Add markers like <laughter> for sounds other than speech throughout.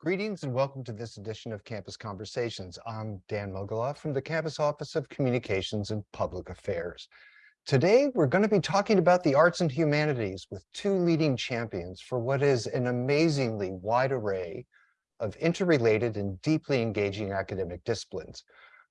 Greetings and welcome to this edition of Campus Conversations. I'm Dan Mogulof from the Campus Office of Communications and Public Affairs. Today, we're going to be talking about the arts and humanities with two leading champions for what is an amazingly wide array of interrelated and deeply engaging academic disciplines.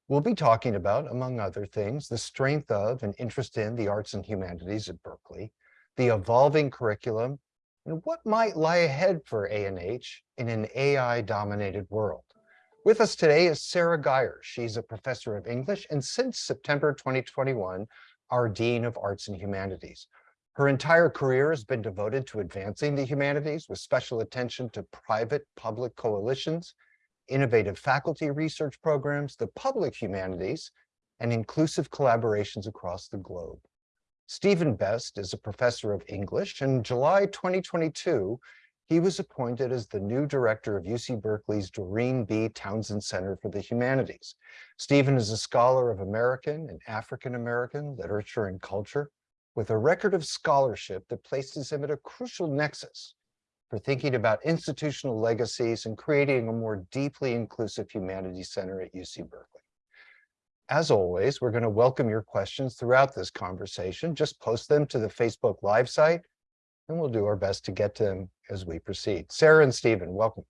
We'll be talking about, among other things, the strength of and interest in the arts and humanities at Berkeley, the evolving curriculum and what might lie ahead for A&H in an AI-dominated world. With us today is Sarah Guyer. She's a professor of English and since September 2021, our Dean of Arts and Humanities. Her entire career has been devoted to advancing the humanities with special attention to private-public coalitions, innovative faculty research programs, the public humanities, and inclusive collaborations across the globe. Stephen Best is a professor of English. In July 2022, he was appointed as the new director of UC Berkeley's Doreen B. Townsend Center for the Humanities. Stephen is a scholar of American and African-American literature and culture with a record of scholarship that places him at a crucial nexus for thinking about institutional legacies and creating a more deeply inclusive humanities center at UC Berkeley. As always, we're going to welcome your questions throughout this conversation. Just post them to the Facebook Live site, and we'll do our best to get to them as we proceed. Sarah and Stephen, welcome.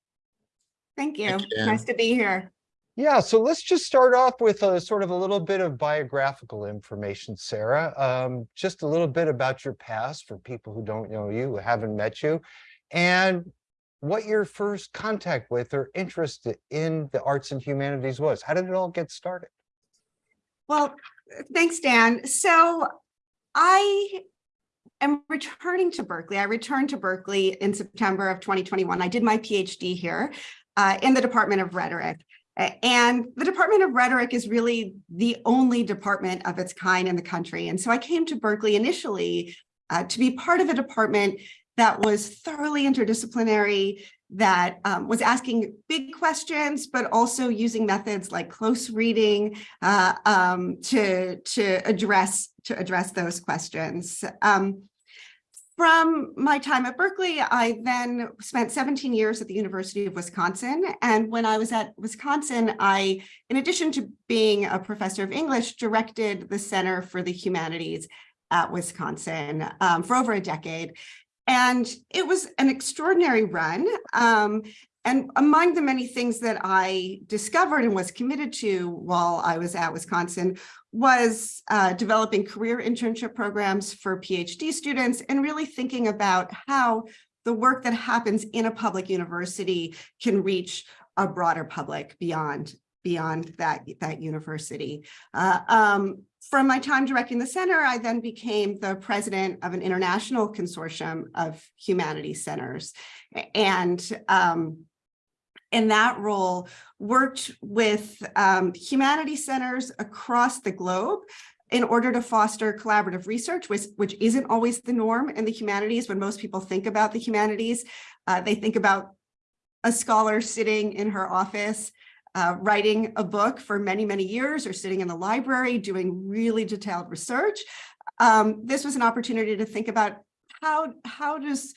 Thank you. Thank you, nice to be here. Yeah, so let's just start off with a sort of a little bit of biographical information, Sarah. Um, just a little bit about your past for people who don't know you, who haven't met you, and what your first contact with or interest in the arts and humanities was. How did it all get started? Well, thanks, Dan. So I am returning to Berkeley. I returned to Berkeley in September of 2021. I did my PhD here uh, in the Department of Rhetoric. And the Department of Rhetoric is really the only department of its kind in the country. And so I came to Berkeley initially uh, to be part of a department that was thoroughly interdisciplinary, that um, was asking big questions, but also using methods like close reading uh, um, to, to, address, to address those questions. Um, from my time at Berkeley, I then spent 17 years at the University of Wisconsin. And when I was at Wisconsin, I, in addition to being a professor of English, directed the Center for the Humanities at Wisconsin um, for over a decade. And it was an extraordinary run. Um, and among the many things that I discovered and was committed to while I was at Wisconsin was uh, developing career internship programs for PhD students and really thinking about how the work that happens in a public university can reach a broader public beyond beyond that, that university. Uh, um, from my time directing the center, I then became the president of an international consortium of humanities centers. And um, in that role, worked with um, humanities centers across the globe in order to foster collaborative research, which, which isn't always the norm in the humanities. When most people think about the humanities, uh, they think about a scholar sitting in her office uh, writing a book for many, many years or sitting in the library doing really detailed research. Um, this was an opportunity to think about how, how does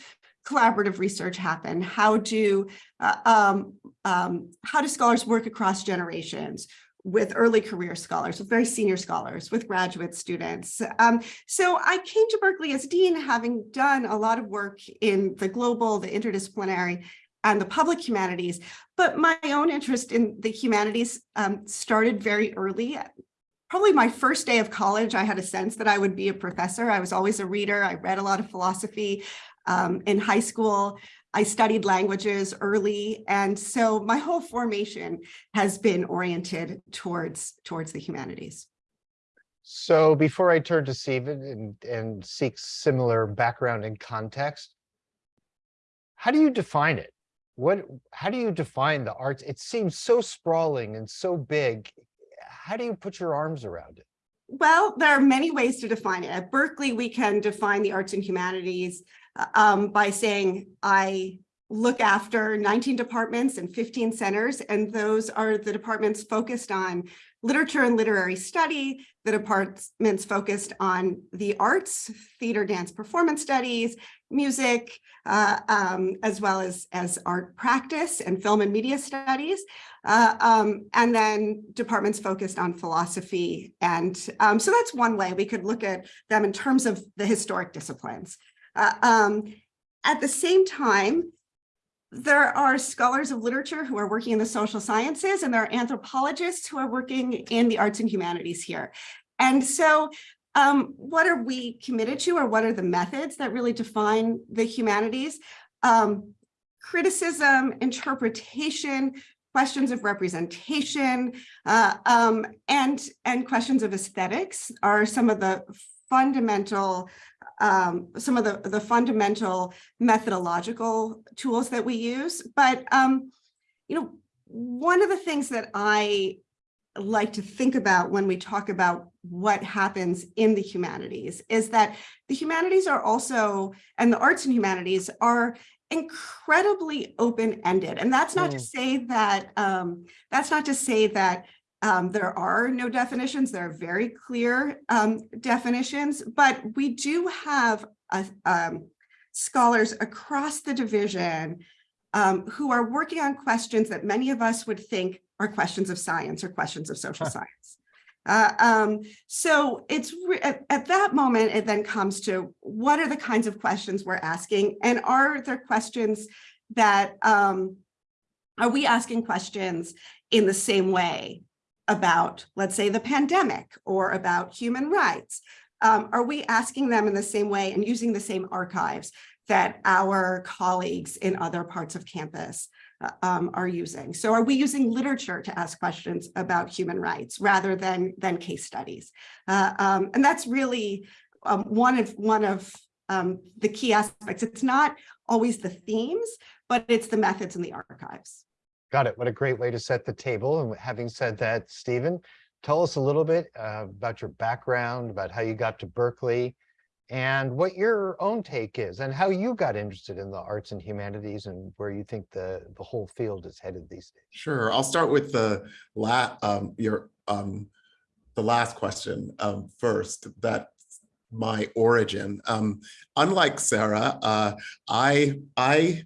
collaborative research happen? How do, uh, um, um, how do scholars work across generations? with early career scholars, with very senior scholars, with graduate students. Um, so I came to Berkeley as dean, having done a lot of work in the global, the interdisciplinary, and the public humanities. But my own interest in the humanities um, started very early. Probably my first day of college, I had a sense that I would be a professor. I was always a reader. I read a lot of philosophy um, in high school. I studied languages early. And so my whole formation has been oriented towards, towards the humanities. So before I turn to Stephen and, and seek similar background and context, how do you define it? What how do you define the arts? It seems so sprawling and so big. How do you put your arms around it? Well there are many ways to define it. At berkeley we can define the arts and humanities uh, um, by saying i look after 19 departments and 15 centers and those are the departments focused on literature and literary study. The department's focused on the arts, theater, dance, performance studies, music, uh, um, as well as, as art practice and film and media studies. Uh, um, and then departments focused on philosophy. And um, so that's one way we could look at them in terms of the historic disciplines. Uh, um, at the same time, there are scholars of literature who are working in the social sciences and there are anthropologists who are working in the arts and humanities here. And so um, what are we committed to or what are the methods that really define the humanities? Um, criticism, interpretation, questions of representation, uh, um, and, and questions of aesthetics are some of the fundamental um, some of the, the fundamental methodological tools that we use. But, um, you know, one of the things that I like to think about when we talk about what happens in the humanities is that the humanities are also, and the arts and humanities are incredibly open-ended. And that's not mm. to say that, um, that's not to say that um, there are no definitions. There are very clear um, definitions, but we do have a, um, scholars across the division um, who are working on questions that many of us would think are questions of science or questions of social huh. science. Uh, um, so it's at, at, that moment, it then comes to what are the kinds of questions we're asking and are there questions that um, are we asking questions in the same way about, let's say, the pandemic or about human rights? Um, are we asking them in the same way and using the same archives that our colleagues in other parts of campus um, are using? So are we using literature to ask questions about human rights rather than, than case studies? Uh, um, and that's really um, one of, one of um, the key aspects. It's not always the themes, but it's the methods and the archives. Got it. What a great way to set the table. And having said that, Stephen, tell us a little bit uh, about your background, about how you got to Berkeley, and what your own take is, and how you got interested in the arts and humanities, and where you think the the whole field is headed these days. Sure. I'll start with the la um, your um, the last question um, first. That my origin. Um, unlike Sarah, uh, I I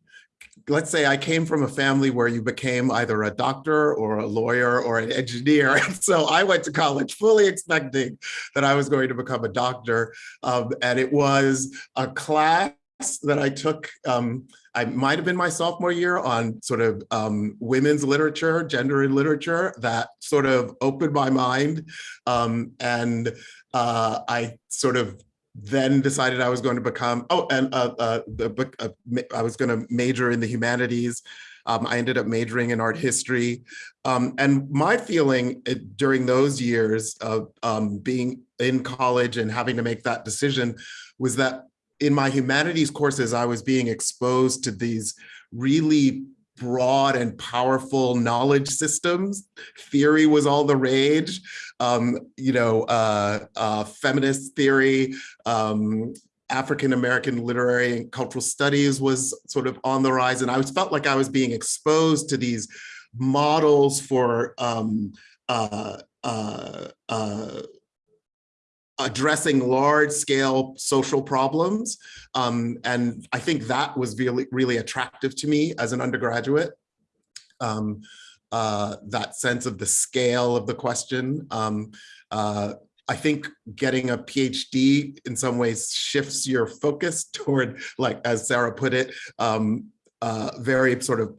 let's say I came from a family where you became either a doctor or a lawyer or an engineer. <laughs> And so I went to college fully expecting that I was going to become a doctor. Um, and it was a class that I took, um, I might have been my sophomore year on sort of um, women's literature, gender in literature, that sort of opened my mind. Um, and uh, I sort of then decided I was going to become, oh, and uh, uh, the book, uh, I was going to major in the humanities. Um, I ended up majoring in art history. Um, and my feeling uh, during those years of um, being in college and having to make that decision was that in my humanities courses, I was being exposed to these really broad and powerful knowledge systems. Theory was all the rage, um, you know, uh, uh, feminist theory, um, African-American literary and cultural studies was sort of on the rise. And I was felt like I was being exposed to these models for um, uh, uh, uh addressing large scale social problems. Um, and I think that was really, really attractive to me as an undergraduate. Um, uh, that sense of the scale of the question. Um, uh, I think getting a PhD in some ways shifts your focus <laughs> toward, like, as Sarah put it, um, uh, very sort of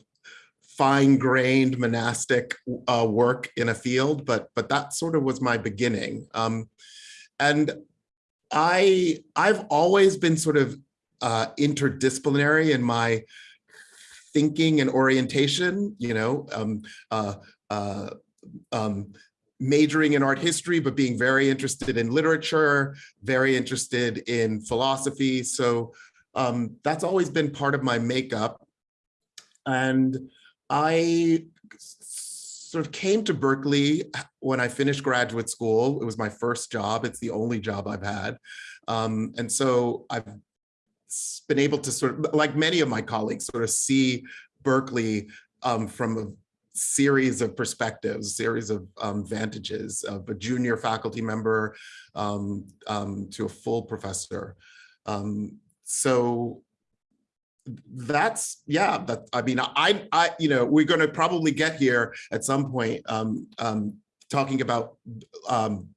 fine-grained monastic uh, work in a field, but but that sort of was my beginning. Um, and I, I've always been sort of uh, interdisciplinary in my thinking and orientation, you know, um, uh, uh, um, majoring in art history, but being very interested in literature, very interested in philosophy. So um, that's always been part of my makeup. And I sort of came to Berkeley when I finished graduate school. It was my first job. It's the only job I've had. Um, and so I've been able to sort of, like many of my colleagues, sort of see Berkeley um, from a series of perspectives, series of um, vantages of a junior faculty member um, um, to a full professor. Um, so that's yeah that i mean i i you know we're going to probably get here at some point um um talking about um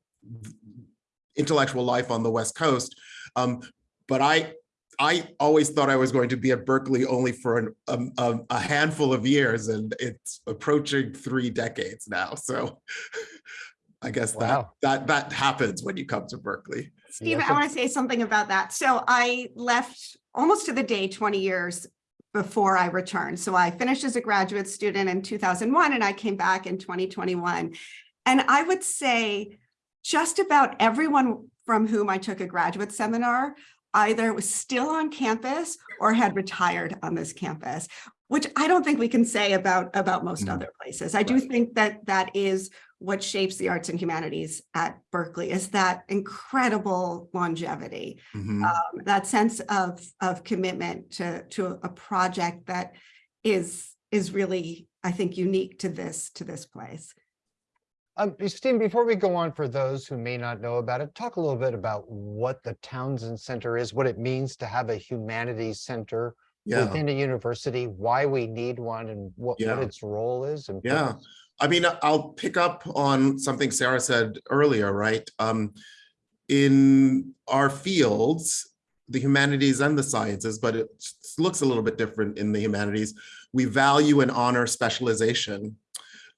intellectual life on the west coast. Um but i i always thought i was going to be at berkeley only for an, um, um, a handful of years and it's approaching three decades now. So <laughs> i guess Wow. that that that happens when you come to berkeley Stephen, I want to say something about that. So I left almost to the day 20 years before I returned. So I finished as a graduate student in 2001 and I came back in 2021. And I would say just about everyone from whom I took a graduate seminar either was still on campus or had retired on this campus, which I don't think we can say about, about most Mm. other places. I do think that that is what shapes the arts and humanities at Berkeley is that incredible longevity, Mhm. um, that sense of, of commitment to, to a project that is, is really, I think, unique to this, to this place. Um, Steve, before we go on, for those who may not know about it, talk a little bit about what the Townsend Center is, what it means to have a humanities center yeah within a university, why we need one and what, what its role is. and Yeah. purpose. I mean, I'll pick up on something Sarah said earlier, right? Um, in our fields, the humanities and the sciences, but it looks a little bit different in the humanities. We value and honor specialization,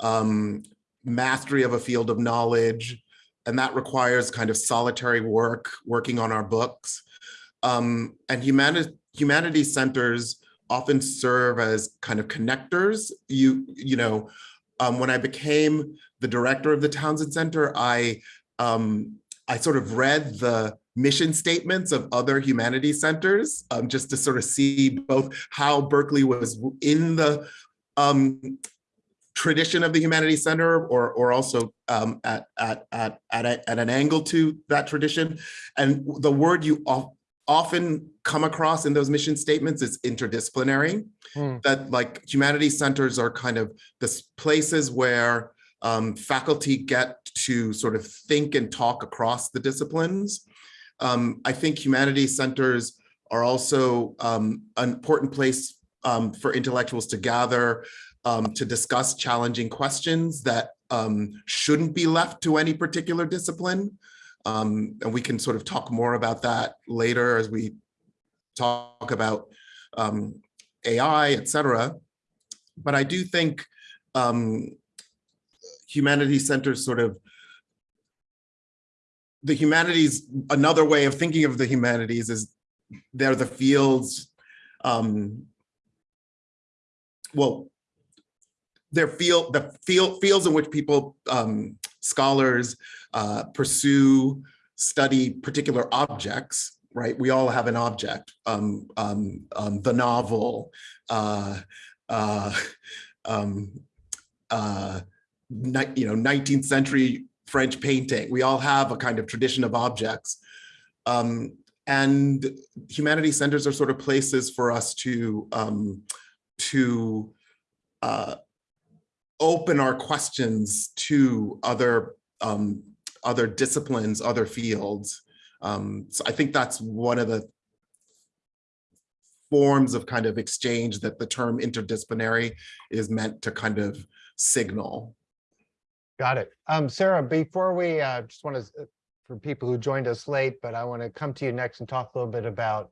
um, mastery of a field of knowledge, and that requires kind of solitary work, working on our books. Um, and humani- humanities centers often serve as kind of connectors. You, you know, um, when I became the director of the Townsend Center, I um, I sort of read the mission statements of other humanities centers um, just to sort of see both how Berkeley was in the um, tradition of the humanities center or or also um, at at at at, a, at an angle to that tradition. And the word you often come across in those mission statements is interdisciplinary. Hmm. That like humanities centers are kind of the places where um, faculty get to sort of think and talk across the disciplines. Um, I think humanities centers are also um, an important place um, for intellectuals to gather um, to discuss challenging questions that um, shouldn't be left to any particular discipline. Um, and we can sort of talk more about that later as we talk about um, AI, et cetera. But I do think um, humanities centers sort of the humanities, another way of thinking of the humanities is they're the fields, um, well, they're field, the field, fields in which people, um, scholars uh, pursue, study particular objects, right? We all have an object, um, um, um, the novel, uh, uh, um, uh, you know, 19th century French painting. We all have a kind of tradition of objects. Um, and humanity centers are sort of places for us to, um, to uh, open our questions to other, um, other disciplines, other fields. Um, so I think that's one of the forms of kind of exchange that the term interdisciplinary is meant to kind of signal. Got it. Um, Sarah, before we, uh, just want to, for people who joined us late, but I want to come to you next and talk a little bit about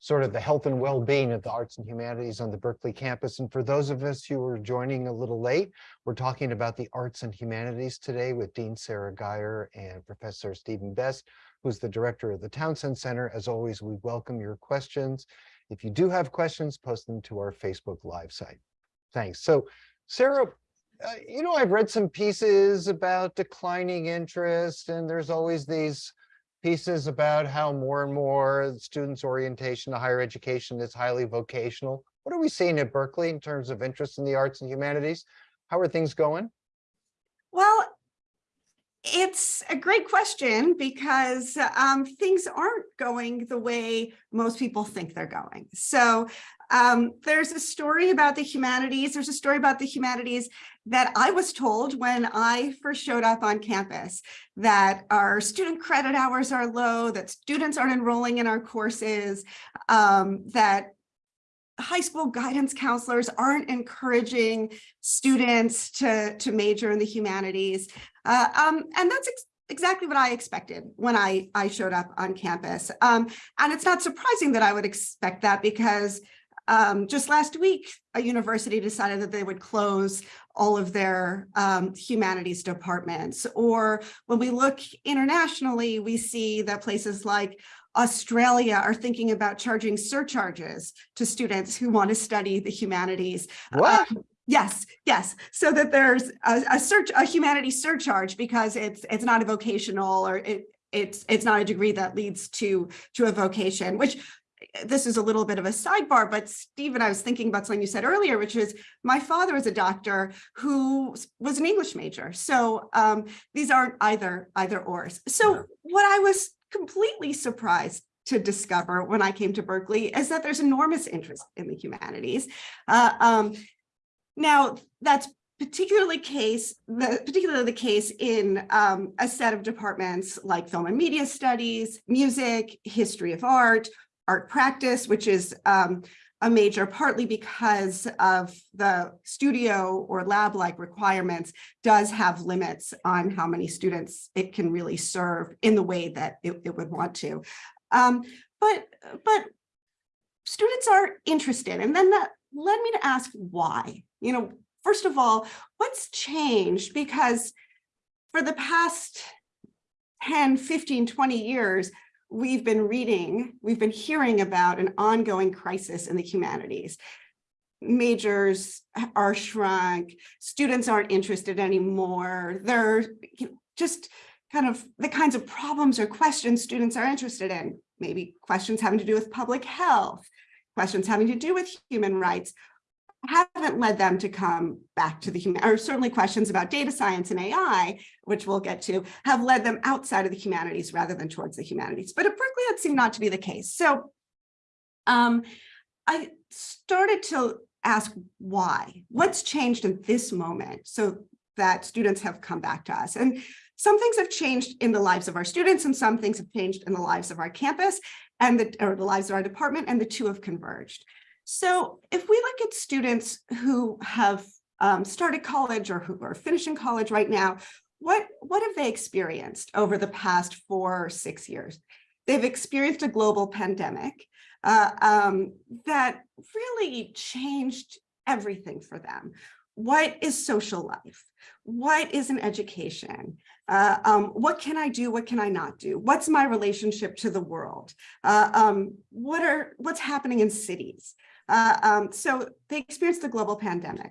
sort of the health and well-being of the arts and humanities on the Berkeley campus. And for those of us who are joining a little late, we're talking about the arts and humanities today with Dean Sarah Guyer and Professor Stephen Best, who's the director of the Townsend Center. As always, we welcome your questions. If you do have questions, post them to our Facebook Live site. Thanks. So Sarah, uh, you know, I've read some pieces about declining interest and there's always these pieces about how more and more students' orientation to higher education is highly vocational. What are we seeing at Berkeley in terms of interest in the arts and humanities? How are things going? Well, It's a great question because um, things aren't going the way most people think they're going. So um, there's a story about the humanities. There's a story about the humanities that I was told when I first showed up on campus, that our student credit hours are low, that students aren't enrolling in our courses, um, that high school guidance counselors aren't encouraging students to, to major in the humanities. Uh, um, and that's ex exactly what I expected when I, I showed up on campus. Um, and it's not surprising that I would expect that because um, just last week, a university decided that they would close all of their um, humanities departments. Or when we look internationally, we see that places like Australia are thinking about charging surcharges to students who want to study the humanities. What? Um, yes, yes. So that there's a, a search, a humanities surcharge because it's it's not a vocational or it it's it's not a degree that leads to to a vocation, which this is a little bit of a sidebar, but Stephen, I was thinking about something you said earlier, which is my father is a doctor who was an English major. So um, these aren't either either ors. So Yeah. what I was completely surprised to discover when I came to Berkeley is that there's enormous interest in the humanities. Uh, um, now, that's particularly case, the, particularly the case in um, a set of departments like film and media studies, music, history of art, art practice, which is um, a major partly because of the studio or lab-like requirements does have limits on how many students it can really serve in the way that it, it would want to. Um, but, but students are interested and then that led me to ask why. You know, first of all, what's changed? Because for the past 10, 15, 20 years, we've been reading, we've been hearing about an ongoing crisis in the humanities. Majors are shrunk, students aren't interested anymore. They're just kind of the kinds of problems or questions students are interested in. Maybe questions having to do with public health, questions having to do with human rights, haven't led them to come back to the human, or certainly questions about data science and AI, which we'll get to, have led them outside of the humanities rather than towards the humanities. But at Berkeley, that seemed not to be the case. So um, I started to ask why, what's changed in this moment so that students have come back to us. And some things have changed in the lives of our students and some things have changed in the lives of our campus and the, or the lives of our department and the two have converged. So if we look at students who have um, started college or who are finishing college right now, what, what have they experienced over the past four or six years? They've experienced a global pandemic uh, um, that really changed everything for them. What is social life? What is an education? Uh, um, what can I do? What can I not do? What's my relationship to the world? Uh, um, what are what's happening in cities? Uh, um, so they experienced the global pandemic.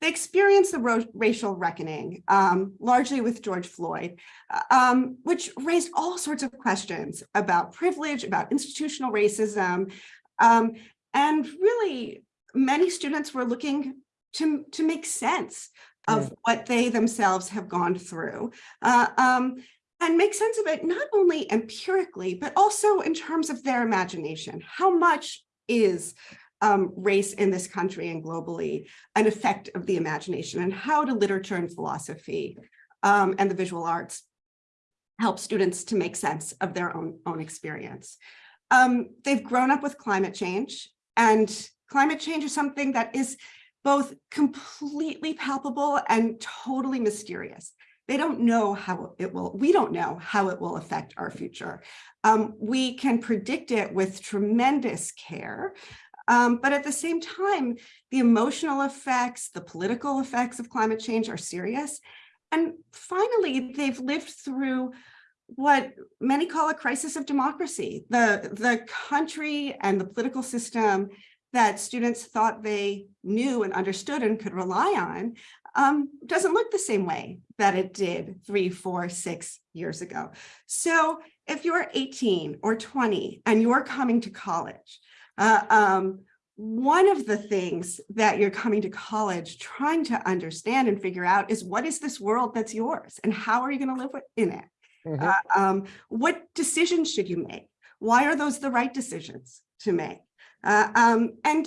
They experienced the racial reckoning, um, largely with George Floyd, uh, um, which raised all sorts of questions about privilege, about institutional racism. Um, and really, many students were looking to, to make sense of what they themselves have gone through. Uh, um, and make sense of it not only empirically, but also in terms of their imagination. How much is um, race in this country and globally an effect of the imagination and how do literature and philosophy um, and the visual arts help students to make sense of their own, own experience. Um, they've grown up with climate change and climate change is something that is both completely palpable and totally mysterious. They don't know how it will, we don't know how it will affect our future. Um, we can predict it with tremendous care, um, but at the same time, the emotional effects, the political effects of climate change are serious. And finally, they've lived through what many call a crisis of democracy. The, the country and the political system that students thought they knew and understood and could rely on um, doesn't look the same way that it did three, four, six years ago. So if you're 18 or 20 and you're coming to college, uh, um, one of the things that you're coming to college trying to understand and figure out is what is this world that's yours and how are you going to live in it? Mhm. Uh, um, what decisions should you make? Why are those the right decisions to make? Uh, um, and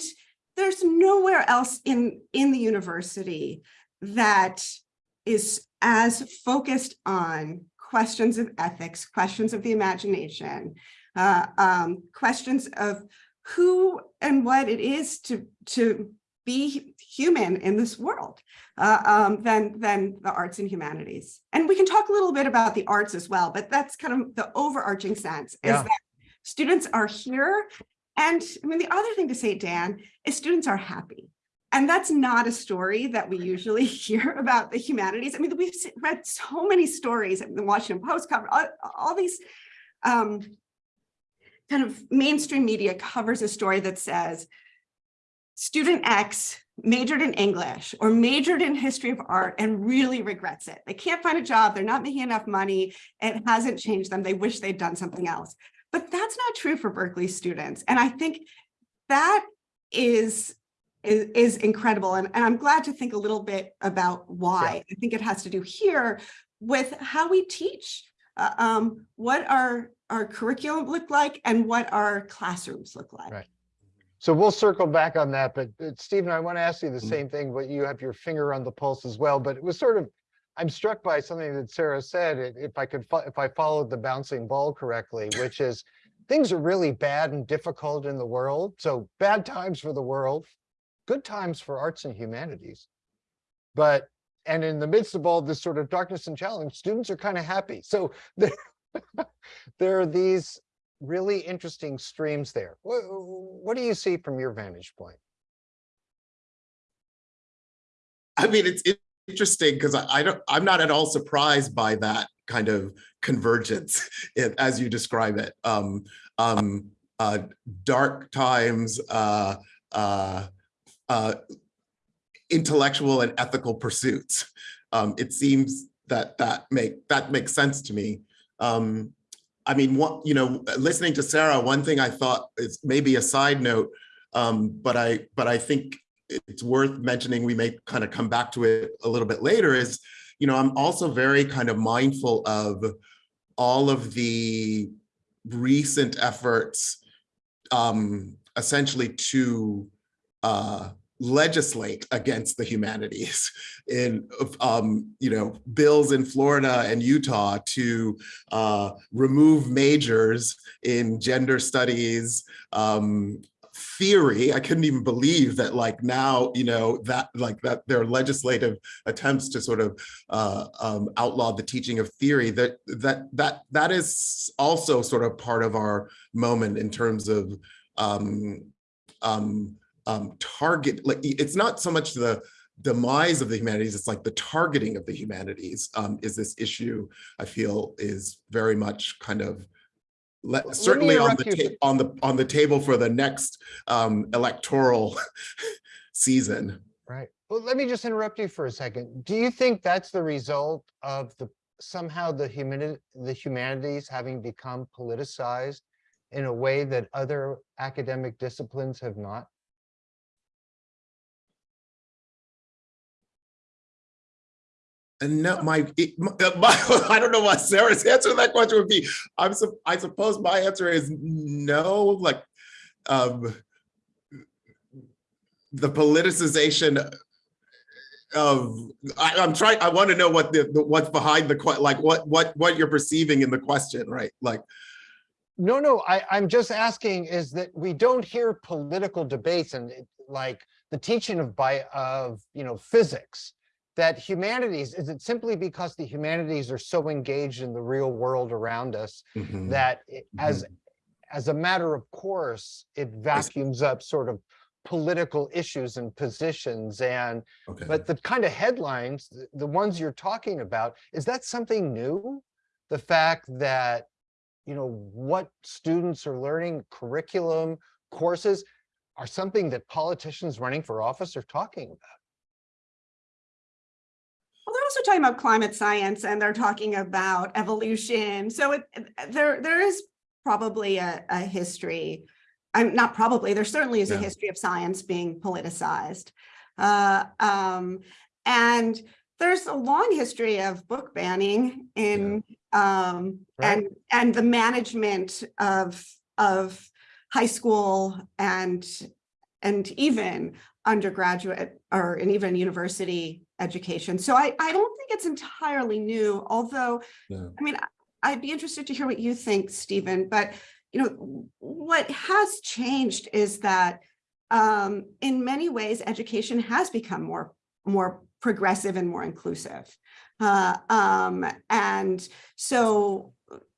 there's nowhere else in, in the university that is as focused on questions of ethics, questions of the imagination, uh, um, questions of who and what it is to, to be human in this world uh, um, than, than the arts and humanities. And we can talk a little bit about the arts as well, but that's kind of the overarching sense is Yeah. that students are here. And I mean, the other thing to say, Dan, is students are happy. And that's not a story that we usually <laughs> hear about the humanities. I mean, we've read so many stories in the Washington Post cover, all, all these um, kind of mainstream media covers a story that says student X majored in English or majored in history of art and really regrets it. They can't find a job. They're not making enough money. It hasn't changed them. They wish they'd done something else. But that's not true for Berkeley students. And I think that is is, is incredible. And, and I'm glad to think a little bit about why. I think it has to do here with how we teach, uh, um, what our, our curriculum look like and what our classrooms look like. Right. So we'll circle back on that, but uh, Stephen, I want to ask you the Mhm. same thing, but you have your finger on the pulse as well, but it was sort of, I'm struck by something that Sarah said, if I could, if I followed the bouncing ball correctly, which is things are really bad and difficult in the world. So bad times for the world, good times for arts and humanities. But, and in the midst of all this sort of darkness and challenge, students are kind of happy. So <laughs> there, there are these really interesting streams there. What, what do you see from your vantage point? I mean, it's interesting because I, I don't, I'm not at all surprised by that kind of convergence <laughs> it- as you describe it. Um, um, uh, dark times, uh, uh, uh, intellectual and ethical pursuits. Um, it seems that that make that makes sense to me. Um, I mean, what you know, listening to Sarah, one thing I thought is maybe a side note, um, but I but I think it's worth mentioning, we may kind of come back to it a little bit later, is, you know, I'm also very kind of mindful of all of the recent efforts um, essentially to uh, legislate against the humanities <laughs> in, um, you know, bills in Florida and Utah to uh, remove majors in gender studies, um, theory. I couldn't even believe that like now, you know, that like that their legislative attempts to sort of uh, um, outlaw the teaching of theory that that that that is also sort of part of our moment in terms of um, um, um, target. Like it's not so much the demise of the humanities, it's like the targeting of the humanities um, is this issue I feel is very much kind of let, certainly on the interrupt you ta- on the on the table for the next um, electoral <laughs> season. Right. Well, let me just interrupt you for a second. Do you think that's the result of the somehow the humani- the humanities having become politicized in a way that other academic disciplines have not? No, my, it- my, <laughs> I don't know what Sarah's <laughs> answer to that question would be. I'm, I suppose my answer is no, like, um, the politicization of, I, I'm trying, I want to know what the, the- what's behind the, like, what, what, what you're perceiving in the question, right? Like, No, no, I, I'm just asking is that we don't hear political debates and like the teaching of by, of, you know, physics. That humanities, is it simply because the humanities are so engaged in the real world around us mhm, that it- as, as a matter of course, it vacuums up sort of political issues and positions and, okay. but the kind of headlines, the- the ones you're talking about, is that something new? The fact that, you know, what students are learning, curriculum, courses, are something that politicians running for office are talking about. Also talking about climate science and they're talking about evolution. So it, there, there is probably a, a history I'm not probably, there certainly is a history of science being politicized. Uh, um, and there's a long history of book banning in, um, Right. and, and the management of, of high school and, and even undergraduate or and even university education. So I, I don't think it's entirely new, although. I mean, I'd be interested to hear what you think, Stephen, but you know, what has changed is that um, in many ways, education has become more, more progressive and more inclusive. Uh, um, and so,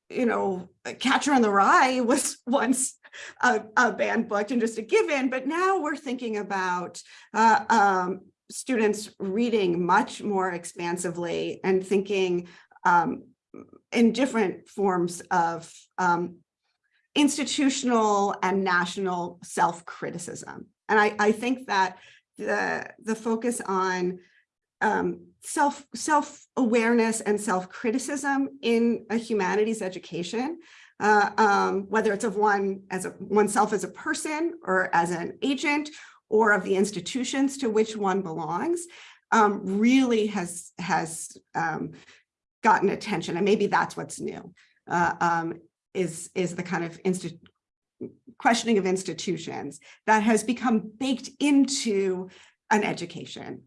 you know, Catcher in the Rye <laughs> was once a, a banned book and just a given, but now we're thinking about uh, um, students reading much more expansively and thinking um, in different forms of um, institutional and national self-criticism. And I, I think that the, the focus on um, self, self-awareness and self-criticism in a humanities education, uh, um, whether it's of one as a oneself as a person or as an agent or of the institutions to which one belongs, um, really has, has um, gotten attention. And maybe that's what's new. Uh, um, is is the kind of insti questioning of institutions that has become baked into an education.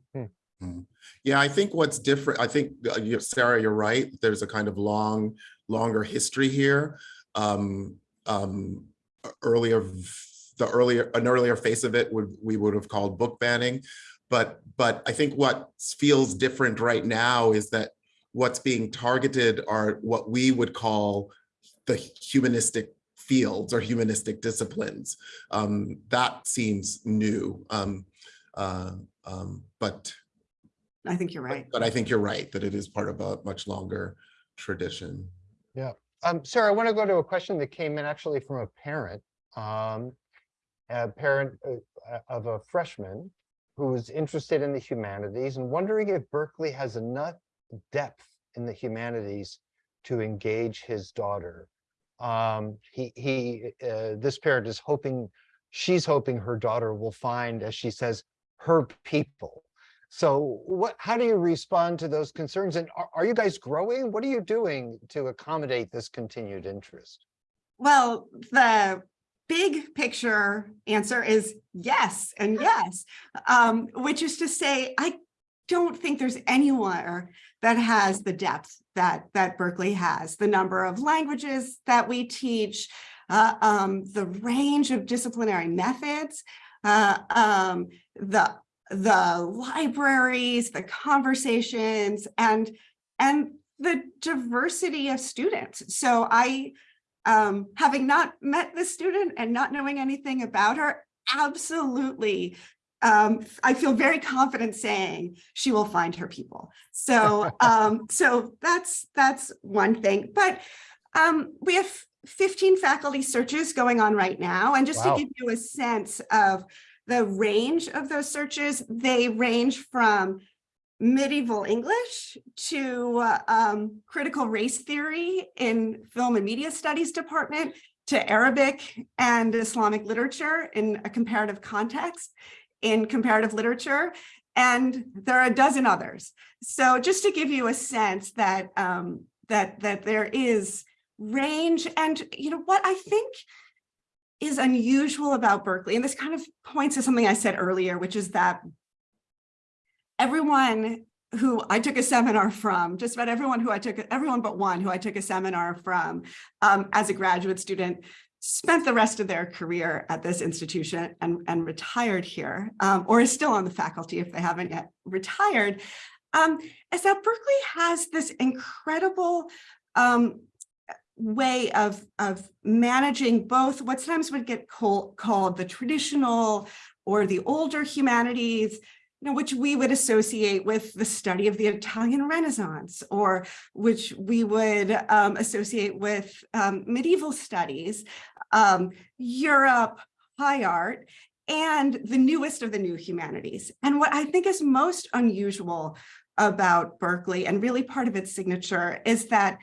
Yeah, I think what's different, I think, uh, you- Sarah, you're right. There's a kind of long, longer history here. Um, um, earlier, the earlier, an earlier face of it would, we would have called book banning. But, but I think what feels different right now is that what's being targeted are what we would call the humanistic fields or humanistic disciplines. Um, that seems new. Um, uh, um, but I think you're right. But I think you're right, that it is part of a much longer tradition. Um, Sarah, I want to go to a question that came in actually from a parent. Um, a parent uh, uh, of a freshman who's interested in the humanities and wondering if Berkeley has enough depth in the humanities to engage his daughter. Um, he, he, uh, this parent is hoping, she's hoping her daughter will find, as she says, her people. So what, how do you respond to those concerns? And are, are you guys growing? What are you doing to accommodate this continued interest? Well, the big picture answer is yes and yes, um, which is to say, I don't think there's anywhere that has the depth that that Berkeley has, the number of languages that we teach, uh, um, the range of disciplinary methods, uh, um, the the libraries, the conversations, and and the diversity of students. So I um, having not met the student and not knowing anything about her, absolutely. Um, I feel very confident saying she will find her people. So, <laughs> um, so that's, that's one thing, but, um, we have 15 faculty searches going on right now. And just Wow. to give you a sense of the range of those searches, they range from medieval English to uh, um, critical race theory in film and media studies department to Arabic and Islamic literature in a comparative context in comparative literature. And there are a dozen others. So just to give you a sense that um, that that there is range and you know what I think is unusual about Berkeley, and this kind of points to something I said earlier, which is that everyone who I took a seminar from, just about everyone who I took, everyone but one who I took a seminar from um, as a graduate student, spent the rest of their career at this institution and, and retired here, um, or is still on the faculty if they haven't yet retired, um, is that Berkeley has this incredible um, way of, of managing both what sometimes would get call, called the traditional or the older humanities, you know, which we would associate with the study of the Italian Renaissance, or which we would um, associate with um, medieval studies, um, Europe, high art, and the newest of the new humanities. And what I think is most unusual about Berkeley, and really part of its signature, is that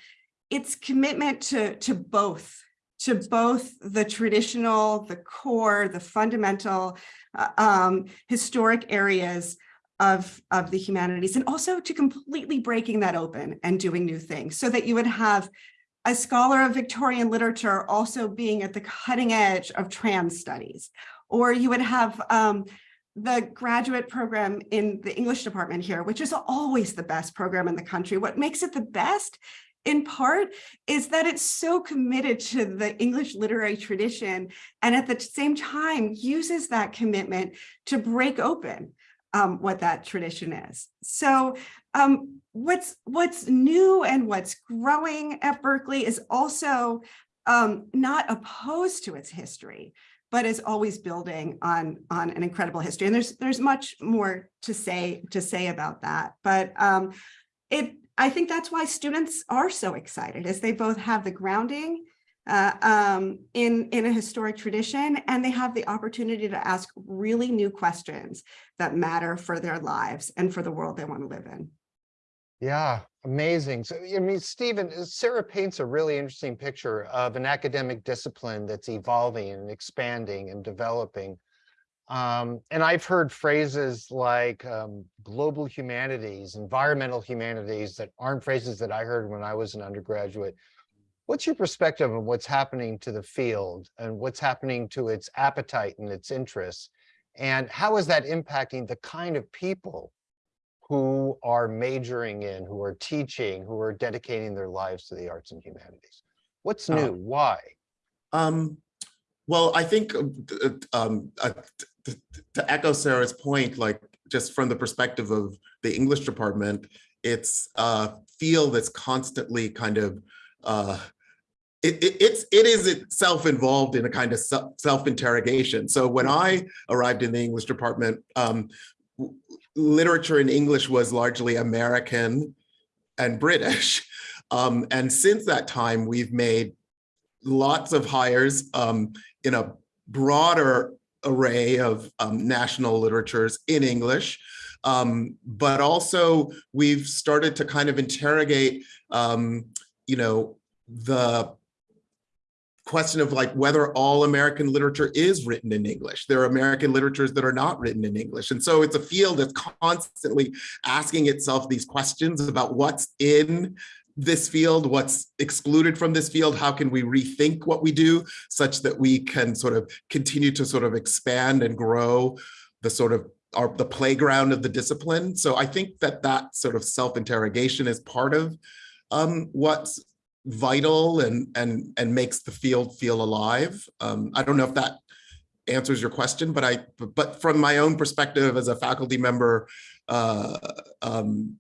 its commitment to, to both to both the traditional, the core, the fundamental, uh, um, historic areas of, of the humanities and also to completely breaking that open and doing new things so that you would have a scholar of Victorian literature also being at the cutting edge of trans studies, or you would have um, the graduate program in the English department here, which is always the best program in the country. What makes it the best in part is that it's so committed to the English literary tradition and at the same time uses that commitment to break open um, what that tradition is. So um, what's what's new and what's growing at Berkeley is also um, not opposed to its history, but is always building on on an incredible history. And there's there's much more to say to say about that. But um, it I think that's why students are so excited, as they both have the grounding uh, um, in, in a historic tradition, and they have the opportunity to ask really new questions that matter for their lives and for the world they want to live in. Yeah, amazing. So, I mean, Stephen, uh, Sarah paints a really interesting picture of an academic discipline that's evolving and expanding and developing. Um, and I've heard phrases like um, global humanities, environmental humanities that aren't phrases that I heard when I was an undergraduate. What's your perspective on what's happening to the field and what's happening to its appetite and its interests? And how is that impacting the kind of people who are majoring in, who are teaching, who are dedicating their lives to the arts and humanities? What's Uh, new? Why? Um, well, I think uh, uh, um, uh, t- t- to echo Sarah's point, like just from the perspective of the English department, it's a field that's constantly kind of uh, it, it, it's it is itself involved in a kind of self interrogation. So when I arrived in the English department, um, literature in English was largely American and British, <laughs> um, and since that time we've made lots of hires um, in a broader array of um, national literatures in English. Um, but also we've started to kind of interrogate, um, you know, the question of like whether all American literature is written in English. There are American literatures that are not written in English. And so it's a field that's constantly asking itself these questions about what's in this field, what's excluded from this field, how can we rethink what we do such that we can sort of continue to sort of expand and grow the sort of our the playground of the discipline. So I think that that sort of self-interrogation is part of um, what's vital and and and makes the field feel alive. Um, I don't know if that answers your question, but I but from my own perspective as a faculty member, uh, um,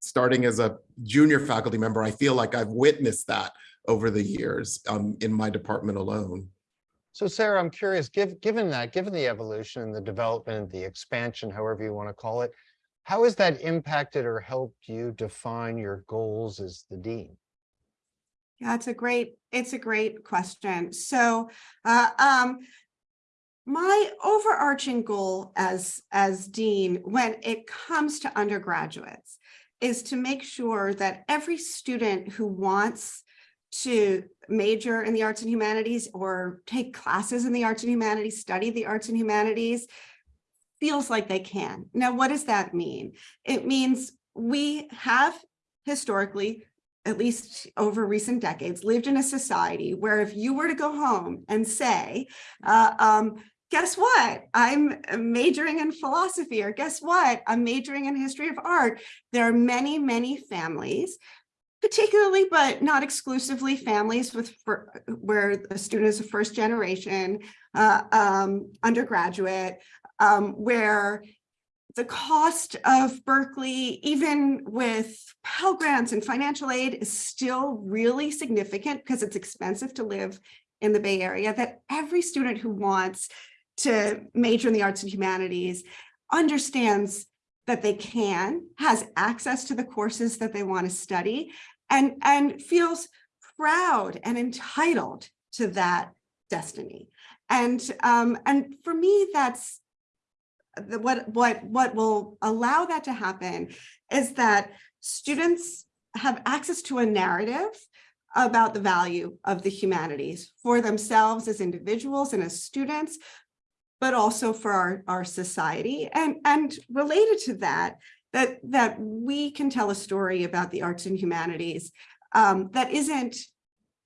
starting as a junior faculty member, I feel like I've witnessed that over the years um, in my department alone. So Sarah, I'm curious, give, given that, given the evolution and the development, the expansion, however you want to call it, how has that impacted or helped you define your goals as the dean? Yeah, it's a great, it's a great question. So uh, um, my overarching goal as, as dean, when it comes to undergraduates, is to make sure that every student who wants to major in the arts and humanities or take classes in the arts and humanities, study the arts and humanities, feels like they can. Now, what does that mean? It means we have historically, at least over recent decades, lived in a society where if you were to go home and say, uh, um, guess what? I'm majoring in philosophy, or guess what? I'm majoring in history of art. There are many, many families particularly, but not exclusively families with for, where the student is a first generation uh, um, undergraduate, um, where the cost of Berkeley, even with Pell Grants and financial aid is still really significant because it's expensive to live in the Bay Area, that every student who wants to major in the arts and humanities understands that they can, has access to the courses that they want to study, and, and feels proud and entitled to that destiny. And, um, and for me, that's the, what, what, what will allow that to happen is that students have access to a narrative about the value of the humanities for themselves as individuals and as students, but also for our, our society. And, and related to that, that, that we can tell a story about the arts and humanities um, that isn't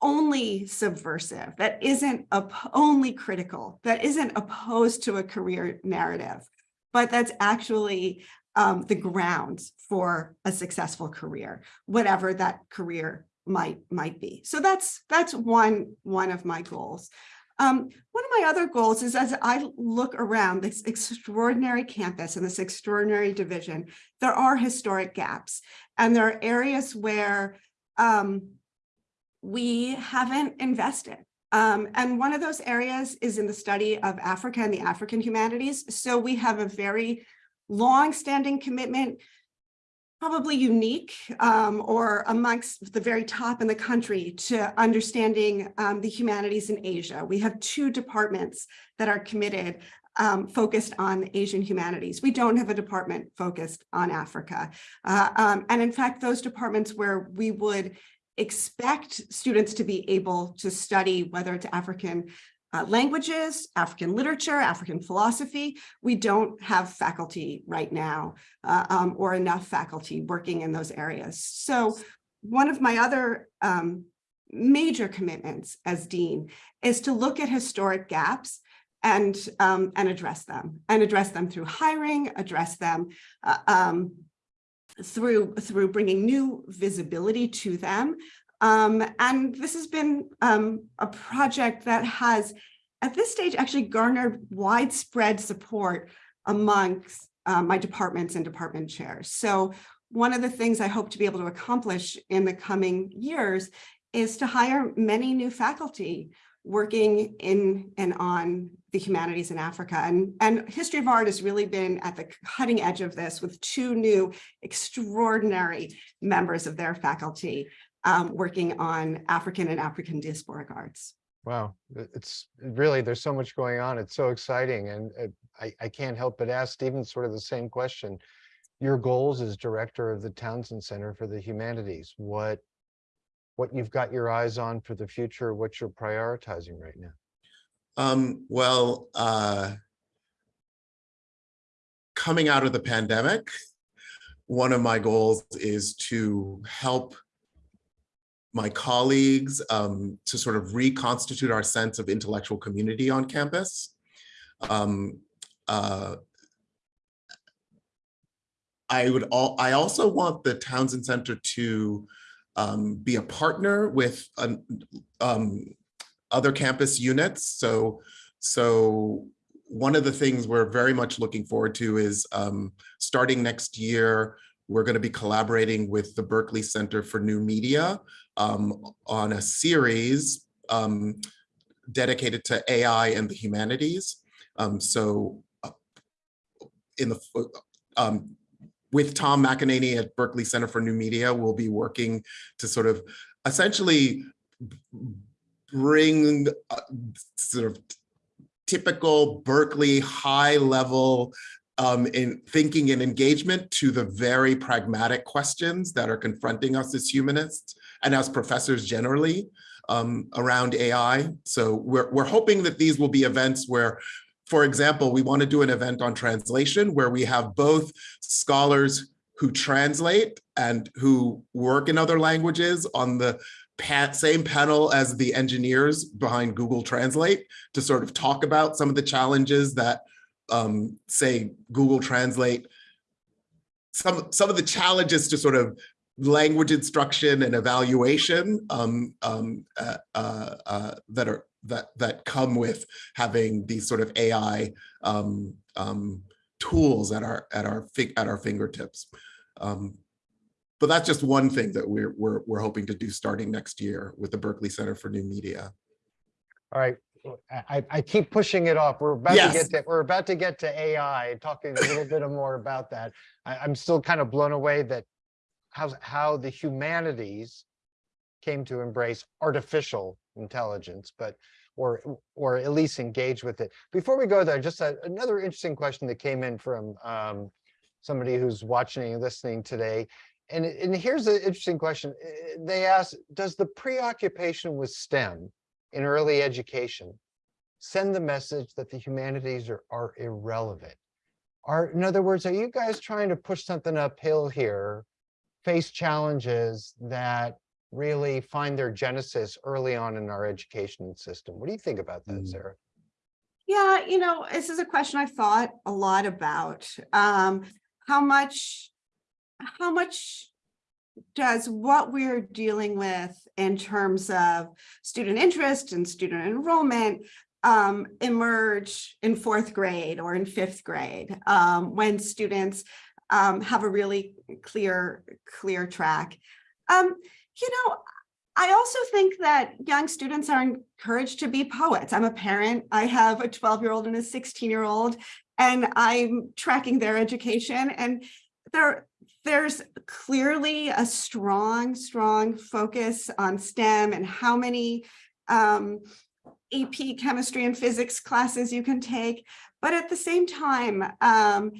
only subversive, that isn't only critical, that isn't opposed to a career narrative, but that's actually um, the grounds for a successful career, whatever that career might might be. So that's that's one one of my goals. Um, one of my other goals is as I look around this extraordinary campus and this extraordinary division, there are historic gaps and there are areas where um, we haven't invested. Um, and one of those areas is in the study of Africa and the African humanities. So we have a very long-standing commitment, probably unique um, or amongst the very top in the country to understanding um, the humanities in Asia. We have two departments that are committed um, focused on Asian humanities. We don't have a department focused on Africa. Uh, um, and in fact, those departments where we would expect students to be able to study whether it's African uh, languages, African literature, African philosophy. We don't have faculty right now uh, um, or enough faculty working in those areas. So one of my other um, major commitments as dean is to look at historic gaps and um, and address them and address them through hiring, address them uh, um, through through bringing new visibility to them. Um, and this has been um, a project that has, at this stage, actually garnered widespread support amongst uh, my departments and department chairs. So one of the things I hope to be able to accomplish in the coming years is to hire many new faculty working in and on the humanities in Africa. And, and history of art has really been at the cutting edge of this with two new extraordinary members of their faculty um, working on African and African diasporic arts. Wow, it's really, there's so much going on. It's so exciting. And uh, I, I can't help but ask Stephen sort of the same question. Your goals as director of the Townsend Center for the Humanities, what, what you've got your eyes on for the future, what you're prioritizing right now? Um, well, uh, coming out of the pandemic, one of my goals is to help my colleagues um, to sort of reconstitute our sense of intellectual community on campus. Um, uh, I would all, I also want the Townsend Center to um, be a partner with an, um, other campus units. So, so one of the things we're very much looking forward to is um, starting next year, we're going to be collaborating with the Berkeley Center for New Media um, on a series um, dedicated to AI and the humanities. Um, so uh, in the um, with Tom McEnaney at Berkeley Center for New Media, we'll be working to sort of essentially bring uh, sort of typical Berkeley high level um, in thinking and engagement to the very pragmatic questions that are confronting us as humanists and as professors generally um, around AI. So we're, we're hoping that these will be events where, for example, we want to do an event on translation where we have both scholars who translate and who work in other languages on the same panel as the engineers behind Google Translate to sort of talk about some of the challenges that um, say Google Translate, some, some of the challenges to sort of language instruction and evaluation um, um, uh, uh, uh, that are that that come with having these sort of AI um, um, tools at our at our at our fingertips. Um, but that's just one thing that we're we're we're hoping to do starting next year with the Berkeley Center for New Media. All right, I, I keep pushing it off. We're about to get to, we're about to get to AI, talking a little bit <laughs> more about that. I, I'm still kind of blown away that how's, how the humanities came to embrace artificial intelligence, but, or, or at least engage with it. Before we go there, just a- another interesting question that came in from um, somebody who's watching and listening today. And, and here's an interesting question. They ask, does the preoccupation with STEM in early education send the message that the humanities are, are irrelevant? Are, in other words, are you guys trying to push something uphill here, face challenges that really find their genesis early on in our education system? What do you think about that, Mm. Sarah? Yeah, you know, this is a question I've thought a lot about. Um, how much, how much does what we're dealing with in terms of student interest and student enrollment um, emerge in fourth grade or in fifth grade um, when students um, have a really clear, clear track? Um, you know, I also think that young students are encouraged to be poets. I'm a parent. I have a 12-year-old and a 16-year-old, and I'm tracking their education. And there, there's clearly a strong, strong focus on STEM and how many um, AP chemistry and physics classes you can take. But at the same time, um,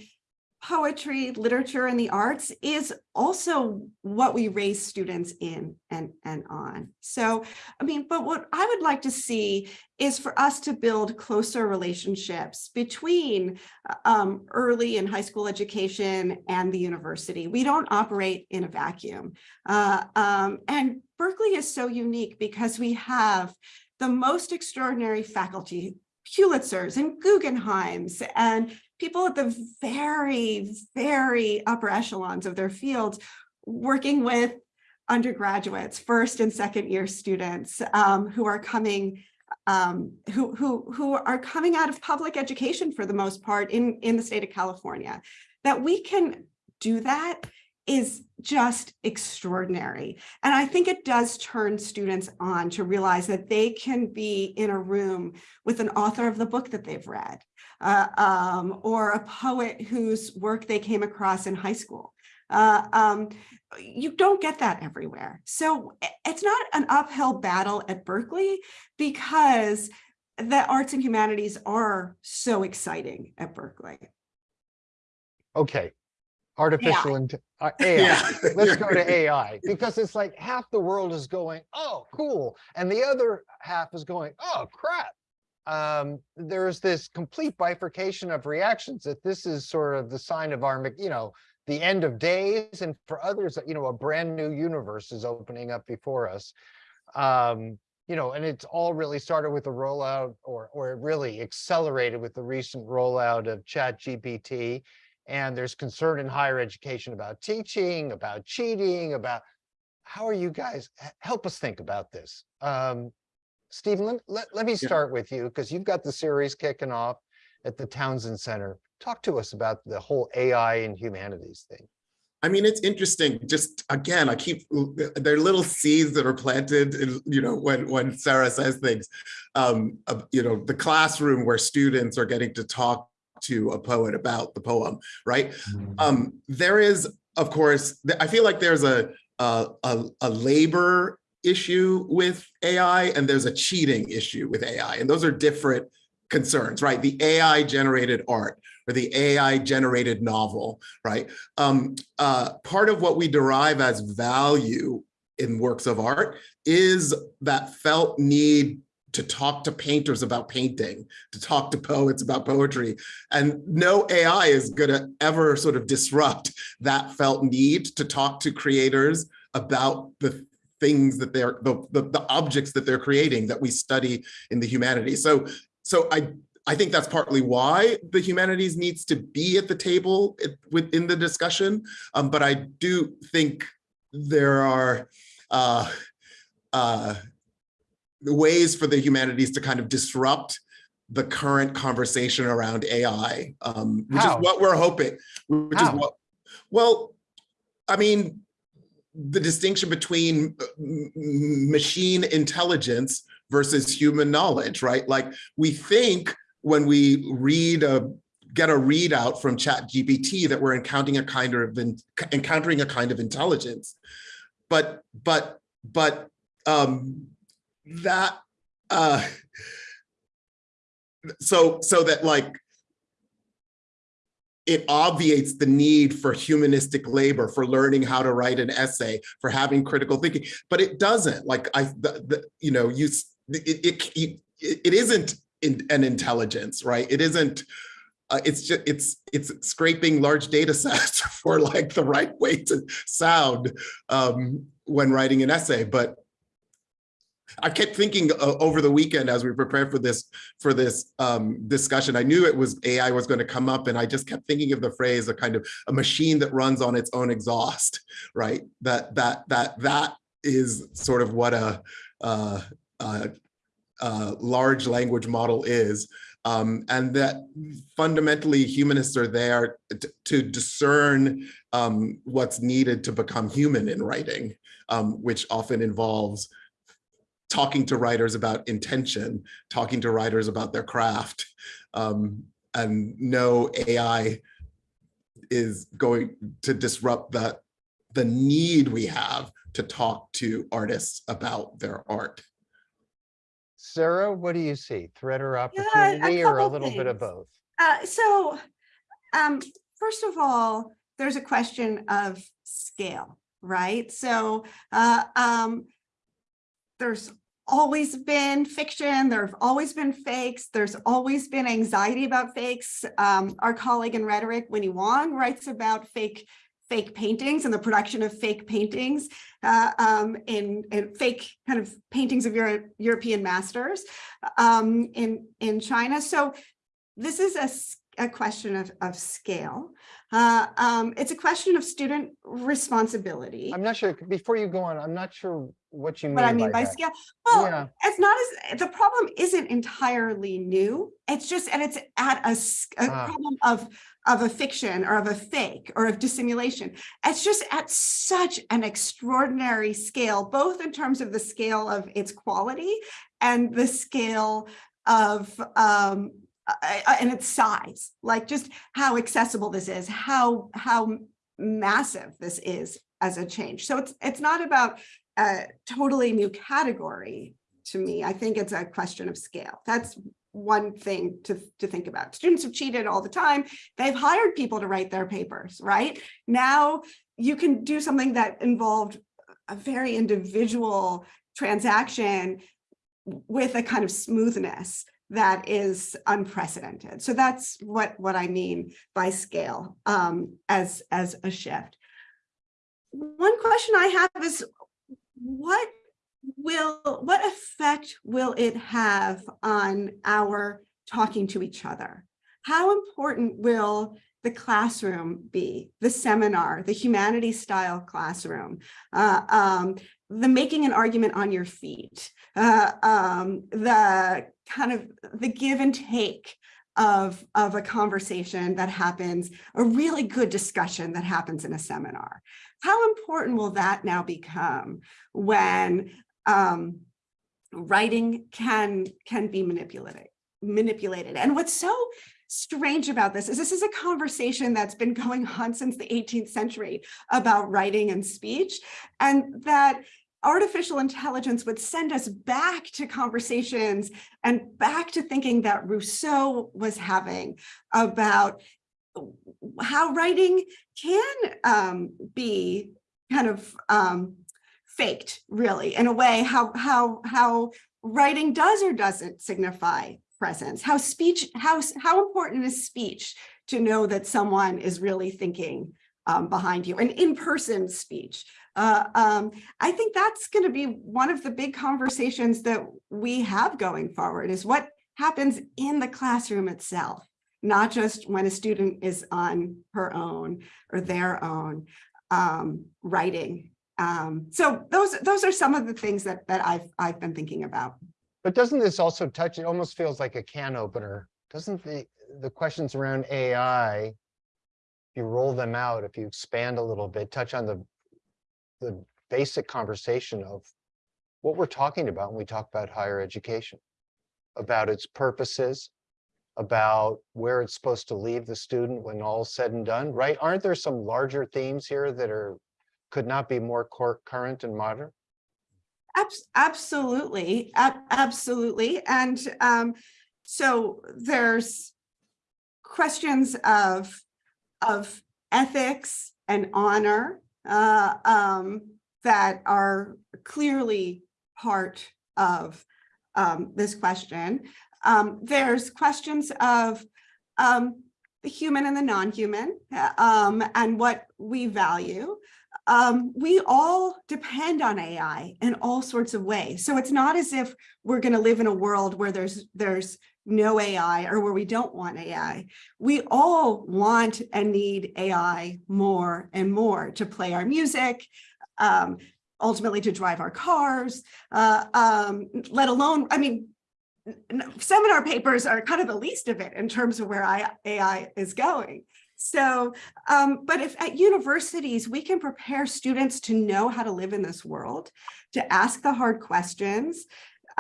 poetry, literature, and the arts is also what we raise students in and, and on. So, I mean, but what I would like to see is for us to build closer relationships between uh, um, early and high school education and the university. We don't operate in a vacuum. Uh, um, and Berkeley is so unique because we have the most extraordinary faculty, Pulitzers and Guggenheims and people at the very, very upper echelons of their fields working with undergraduates, first and second year students um, who are coming um, who, who, who are coming out of public education for the most part in, in the state of California. That we can do that is just extraordinary. And I think it does turn students on to realize that they can be in a room with an author of the book that they've read uh, um, or a poet whose work they came across in high school. Uh, um, you don't get that everywhere. So it's not an uphill battle at Berkeley because the arts and humanities are so exciting at Berkeley. Okay. Artificial int- uh, <laughs> AI. Yeah. Let's go to <laughs> AI because it's like half the world is going, oh, cool. And the other half is going, oh, crap. Um, there's this complete bifurcation of reactions that this is sort of the sign of our, you know, the end of days. And for others, you know, a brand new universe is opening up before us. Um, you know, and it's all really started with the rollout or, or really accelerated with the recent rollout of Chat GPT. And there's concern in higher education about teaching, about cheating, about how are you guys, help us think about this. Um, Stephen, let, let, let me start with you because you've got the series kicking off at the Townsend Center. Talk to us about the whole AI and humanities thing. I mean, it's interesting. Just again, I keep there are little seeds that are planted. in, You know, when when Sarah says things, um, uh, you know, the classroom where students are getting to talk to a poet about the poem, right? Um, there is, of course, I feel like there's a a, a a labor issue with AI and there's a cheating issue with AI, and those are different concerns, right? The AI generated art or the AI generated novel, right? Um, uh, part of what we derive as value in works of art is that felt need to talk to painters about painting, to talk to poets about poetry. And no AI is gonna ever sort of disrupt that felt need to talk to creators about the things that they're, the, the, the objects that they're creating that we study in the humanities. So, so I, I think that's partly why the humanities needs to be at the table it- within the discussion. Um, but I do think there are uh, uh, ways for the humanities to kind of disrupt the current conversation around AI, um, which How? is what we're hoping, which How? is what, well, I mean, the distinction between uh, machine intelligence versus human knowledge, right? Like we think when we read a get a readout from chat gpt that we're encountering a kind of in- encountering a kind of intelligence but but but um that uh so so that like it obviates the need for humanistic labor, for learning how to write an essay, for having critical thinking, but it doesn't. Like I, the, the you know, you it it it, it isn't in, an intelligence, right? It isn't. Uh, it's just it's it's scraping large data sets <laughs> for like the right way to sound um, when writing an essay, but I kept thinking uh, over the weekend as we prepared for this for this um, discussion. I knew it was AI was going to come up, and I just kept thinking of the phrase "a kind of a machine that runs on its own exhaust." <laughs> Right? That that that that is sort of what a, uh, uh, uh, large language model is, um, and that fundamentally humanists are there to, discern um, what's needed to become human in writing, um, which often involves talking to writers about intention, talking to writers about their craft, um, and no AI is going to disrupt that the need we have to talk to artists about their art. Sarah, what do you see? Threat or a opportunity or a couple little bit of both? Uh, so, um, first of all, there's a question of scale, right? So, uh, um, there's always been fiction, there have always been fakes, there's always been anxiety about fakes. Um, our colleague in rhetoric, Winnie Wong, writes about fake fake paintings and the production of fake paintings uh, um, in, in fake kind of paintings of Euro European masters um, in, in China. So this is a, a question of, of scale. Uh, um, it's a question of student responsibility. I'm not sure, before you go on, I'm not sure what you mean What I mean by that. scale, well, Yeah. it's not as, the problem isn't entirely new. It's just, and it's at a Ah. problem of, of a fiction or of a fake or of dissimulation. It's just at such an extraordinary scale, both in terms of the scale of its quality and the scale of, um, and its size, like just how accessible this is, how, how massive this is as a change. So it's, it's not about a totally new category to me. I think it's a question of scale. That's one thing to, to think about. Students have cheated all the time. They've hired people to write their papers, right? Now you can do something that involved a very individual transaction with a kind of smoothness that is unprecedented. So that's what, what I mean by scale um, as, as a shift. One question I have is what will, what effect will it have on our talking to each other? How important will the classroom be, the seminar, the humanities style classroom, uh, um, the making an argument on your feet, uh, um, the kind of the give and take of, of a conversation that happens, a really good discussion that happens in a seminar. How important will that now become when um, writing can, can be manipulated, manipulated? And what's so strange about this is this is a conversation that's been going on since the 18th century about writing and speech, and that artificial intelligence would send us back to conversations and back to thinking that Rousseau was having about how writing can um, be kind of um, faked, really, in a way, how, how, how writing does or doesn't signify presence, how speech, how, how important is speech to know that someone is really thinking um, behind you, an in-person speech. Uh, um, I think that's going to be one of the big conversations that we have going forward is what happens in the classroom itself, not just when a student is on her own or their own um, writing. Um, so those those are some of the things that that I've I've been thinking about. But doesn't this also touch, it almost feels like a can opener. Doesn't the, the questions around AI, if you roll them out, if you expand a little bit, touch on the, the basic conversation of what we're talking about when we talk about higher education, about its purposes, about where it's supposed to leave the student when all's said and done, right? Aren't there some larger themes here that are, could not be more current and modern? Abs- Absolutely, absolutely. And um, so there's questions of of ethics and honor uh, um, that are clearly part of um, this question. Um, there's questions of um, the human and the non-human um, and what we value. Um, we all depend on AI in all sorts of ways. So it's not as if we're going to live in a world where there's there's no AI or where we don't want AI. We all want and need AI more and more to play our music, um, ultimately to drive our cars, uh, um, let alone, I mean, seminar papers are kind of the least of it in terms of where AI is going. So, um, but if at universities, we can prepare students to know how to live in this world, to ask the hard questions,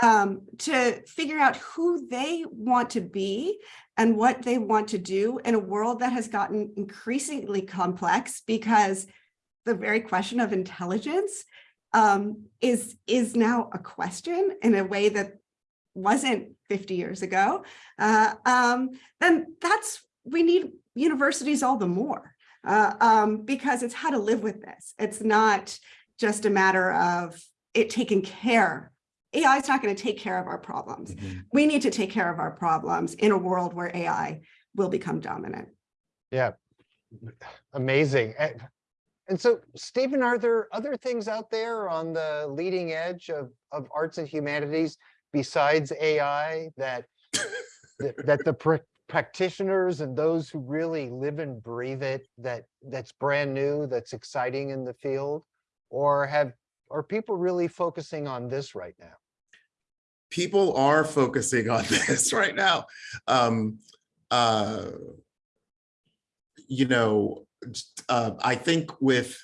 um, to figure out who they want to be and what they want to do in a world that has gotten increasingly complex because the very question of intelligence um, is, is now a question in a way that wasn't 50 years ago, uh, um, then that's, we need universities all the more uh, um, because it's how to live with this. It's not just a matter of it taking care. AI is not going to take care of our problems. We need to take care of our problems in a world where AI will become dominant. Yeah, amazing. A- And so, Stephen, are there other things out there on the leading edge of, of arts and humanities besides AI that, that that the practitioners and those who really live and breathe it, that, that's brand new, that's exciting in the field? Or have, are people really focusing on this right now? people are focusing <laughs> on this right now. Um, uh, you know, uh, I think with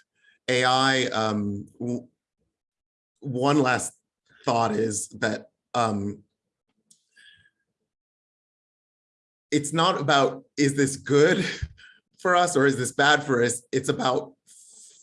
AI, um, one last thought is that um, it's not about is this good for us or is this bad for us? It's about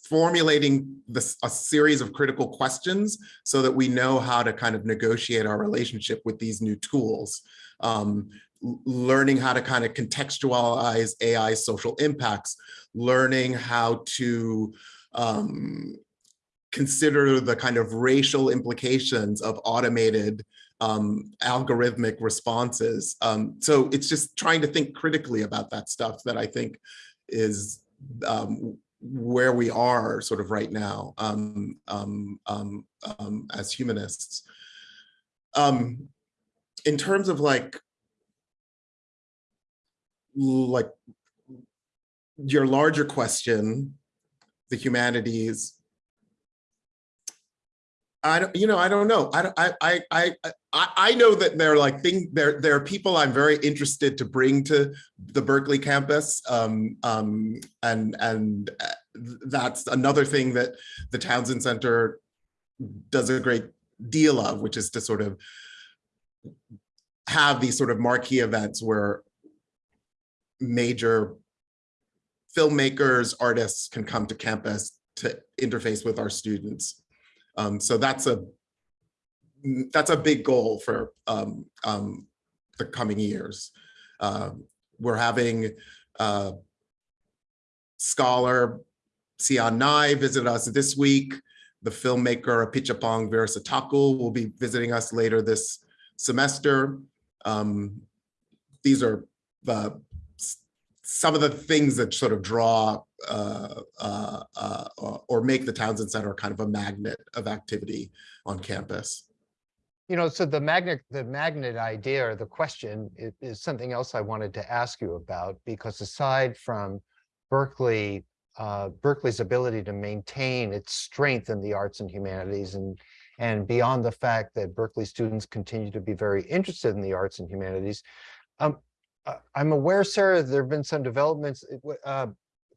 formulating this a series of critical questions so that we know how to kind of negotiate our relationship with these new tools. Um, learning how to kind of contextualize AI social impacts, learning how to um, consider the kind of racial implications of automated um, algorithmic responses. Um, so it's just trying to think critically about that stuff that I think is um, where we are sort of right now um, um, um, um, as humanists. Um, in terms of like, like your larger question, the humanities. I don't, you know, I don't know. I I, I, I, I know that there are like thing there, there are people I'm very interested to bring to the Berkeley campus. Um, um, and, and uh, that's another thing that the Townsend Center does a great deal of, which is to sort of have these sort of marquee events where major filmmakers, artists can come to campus to interface with our students. Um, so that's a that's a big goal for um, um, the coming years. Um, we're having uh, scholar Sianne Ngai visit us this week. The filmmaker Apichatpong Weerasethakul will be visiting us later this semester. Um, these are the some of the things that sort of draw uh, uh, uh, or make the Townsend Center kind of a magnet of activity on campus. You know, so the magnet, the magnet idea or the question i- is, something else I wanted to ask you about, because aside from Berkeley, uh, Berkeley's ability to maintain its strength in the arts and humanities and, and beyond the fact that Berkeley students continue to be very interested in the arts and humanities, um, uh, I'm aware, Sarah, there have been some developments, uh,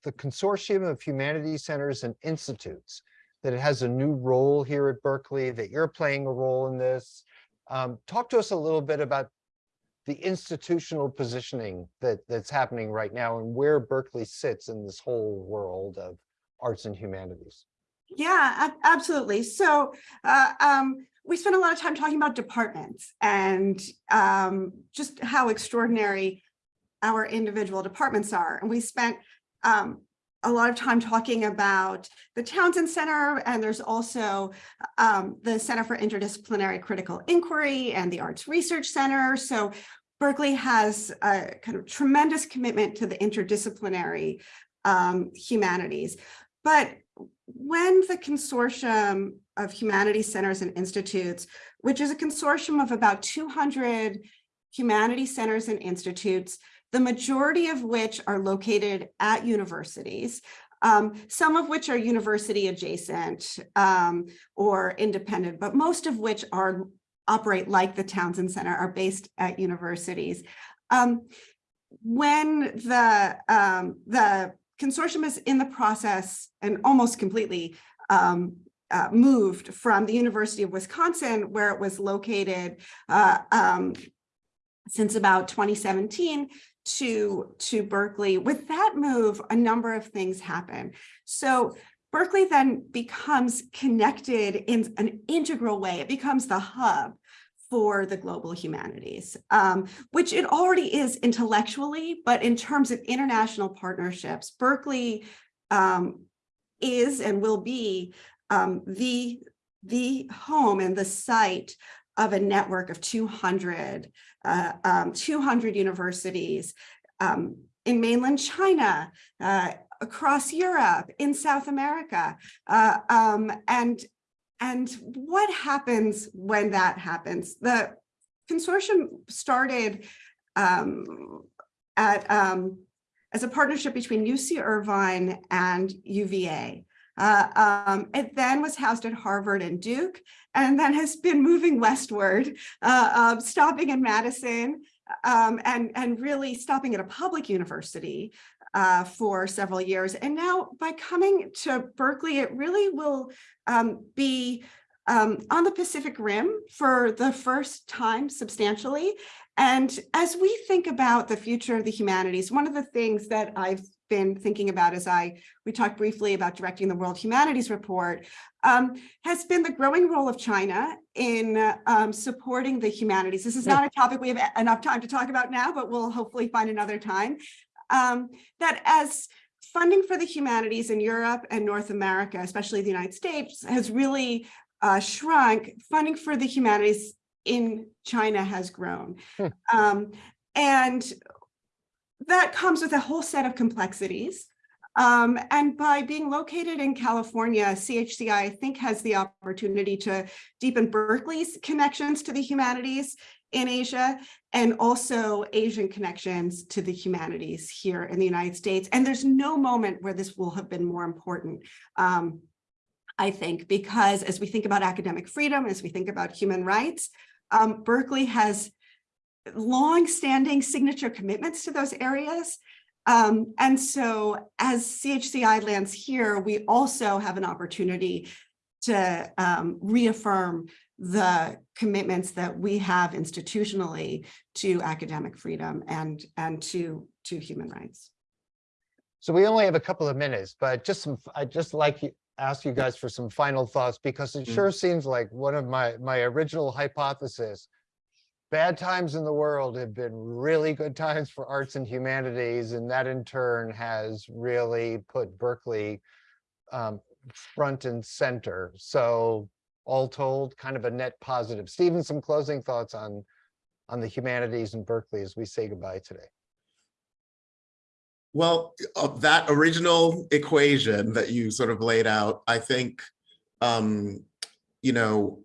the Consortium of Humanities Centers and Institutes, that it has a new role here at Berkeley, that you're playing a role in this. Um, talk to us a little bit about the institutional positioning that, that's happening right now and where Berkeley sits in this whole world of arts and humanities. Yeah, absolutely. So uh, um, we spent a lot of time talking about departments and um, just how extraordinary our individual departments are. And we spent um, a lot of time talking about the Townsend Center, and there's also um, the Center for Interdisciplinary Critical Inquiry and the Arts Research Center. So Berkeley has a kind of tremendous commitment to the interdisciplinary um, humanities. But when the consortium of humanities centers and institutes, which is a consortium of about 200 humanities centers and institutes, the majority of which are located at universities, um, some of which are university adjacent um, or independent, but most of which are operate like the Townsend Center are based at universities. Um, when the, um, the consortium is in the process and almost completely um, uh, moved from the University of Wisconsin, where it was located uh, um, since about 2017 to, to Berkeley. With that move, a number of things happen. So Berkeley then becomes connected in an integral way. It becomes the hub for the global humanities, um, which it already is intellectually, but in terms of international partnerships, Berkeley um, is and will be um, the, the home and the site of a network of 200, uh, um, 200 universities um, in mainland China, uh, across Europe, in South America. Uh, um, and, and what happens when that happens? The consortium started um, at, um, as a partnership between UC Irvine and UVA. Uh, um, it then was housed at Harvard and Duke, and then has been moving westward, uh, uh, stopping in Madison, um, and, and really stopping at a public university uh, for several years. And now by coming to Berkeley, it really will um, be um, on the Pacific Rim for the first time substantially. And as we think about the future of the humanities, one of the things that I've been thinking about as I, we talked briefly about directing the World Humanities Report, um, has been the growing role of China in uh, um, supporting the humanities. This is not a topic we have enough time to talk about now, but we'll hopefully find another time. Um, that as funding for the humanities in Europe and North America, especially the United States, has really uh, shrunk, funding for the humanities in China has grown. Hmm. Um, and that comes with a whole set of complexities. Um, and by being located in California, CHCI, I think, has the opportunity to deepen Berkeley's connections to the humanities in Asia and also Asian connections to the humanities here in the United States. And there's no moment where this will have been more important. Um, I think, because as we think about academic freedom, as we think about human rights, um, Berkeley has long-standing signature commitments to those areas. Um, and so as CHCI lands here, we also have an opportunity to um, reaffirm the commitments that we have institutionally to academic freedom and, and to, to human rights. So we only have a couple of minutes, but just some, I'd just like you, ask you guys for some final thoughts because it Mm. sure seems like one of my, my original hypothesis. Bad times in the world have been really good times for arts and humanities, and that in turn has really put Berkeley um, front and center. So all told, kind of a net positive. Stephen, some closing thoughts on, on the humanities in Berkeley as we say goodbye today. Well, of that original equation that you sort of laid out, I think, um, you know,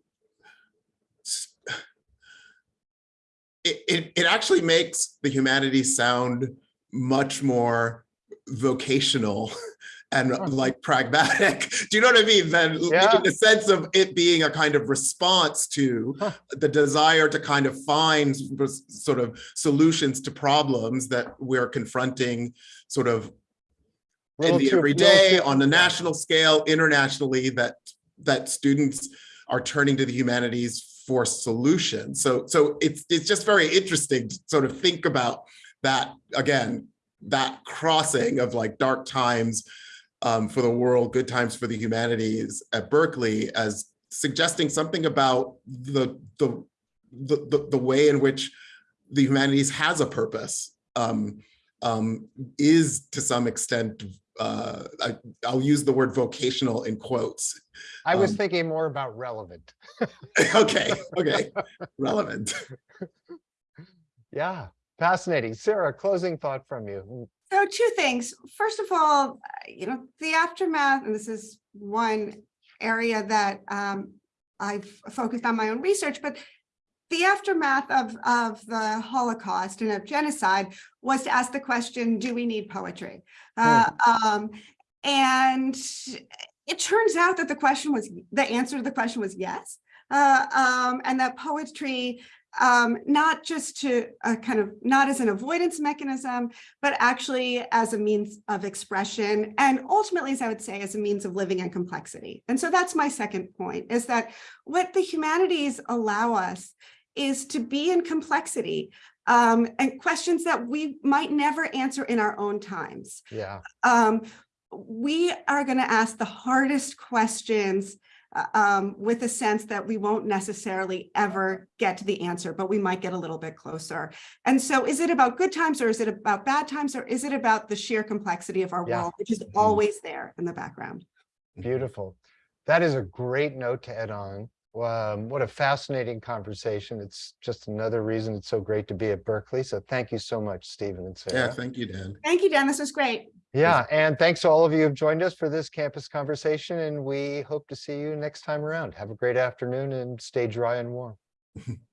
it, it, it actually makes the humanities sound much more vocational <laughs> and Huh. like pragmatic. <laughs> Do you know what I mean? Then Yeah. in the sense of it being a kind of response to Huh. the desire to kind of find sort of solutions to problems that we're confronting sort of in the too- everyday, on the national scale, internationally, that that students are turning to the humanities for solutions. So so it's it's just very interesting to sort of think about that again, that crossing of like dark times um, for the world, good times for the humanities at Berkeley as suggesting something about the the the, the, way in which the humanities has a purpose um, um, is to some extent, uh, I, I'll use the word vocational in quotes. I was Um, thinking more about relevant. <laughs> Okay, okay, relevant. <laughs> Yeah, fascinating. Sarah, closing thought from you. So two things. First of all, uh, you know, the aftermath, and this is one area that um, I've focused on my own research, but the aftermath of, of the Holocaust and of genocide was to ask the question, do we need poetry? Uh, um, and it turns out that the question was, the answer to the question was yes. Uh, um, and that poetry, um, not just to uh, kind of, not as an avoidance mechanism, but actually as a means of expression and ultimately, as I would say, as a means of living in complexity. And so that's my second point is that what the humanities allow us is to be in complexity um, and questions that we might never answer in our own times. Yeah, Um, we are going to ask the hardest questions uh, um, with a sense that we won't necessarily ever get to the answer, but we might get a little bit closer. And so is it about good times or is it about bad times or is it about the sheer complexity of our Yeah. world, which is always there in the background? beautiful. That is a great note to end on. Um, what a fascinating conversation. It's just another reason it's so great to be at Berkeley. So thank you so much, Stephen and Sarah. Yeah, thank you, Dan. Thank you, Dan. This was great. Yeah, and thanks to all of you who've joined us for this campus conversation, and we hope to see you next time around. Have a great afternoon and stay dry and warm. <laughs>